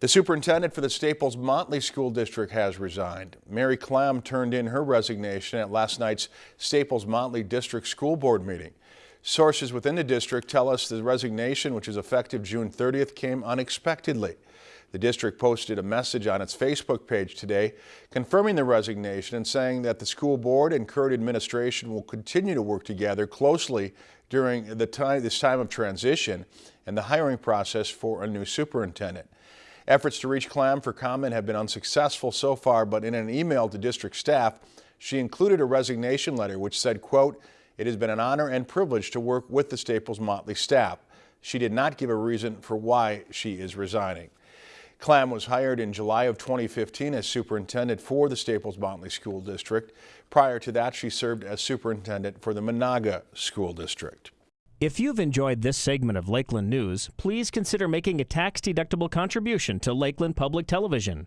The superintendent for the Staples Motley School District has resigned. Mary Klamm turned in her resignation at last night's Staples Motley District School Board meeting. Sources within the district tell us the resignation, which is effective June 30th, came unexpectedly. The district posted a message on its Facebook page today confirming the resignation and saying that the school board and current administration will continue to work together closely during the time, this time of transition and the hiring process for a new superintendent. Efforts to reach Klamm for comment have been unsuccessful so far, but in an email to district staff, she included a resignation letter which said, quote, it has been an honor and privilege to work with the Staples Motley staff. She did not give a reason for why she is resigning. Klamm was hired in July of 2015 as superintendent for the Staples Motley School District. Prior to that, she served as superintendent for the Menahga School District. If you've enjoyed this segment of Lakeland News, please consider making a tax-deductible contribution to Lakeland Public Television.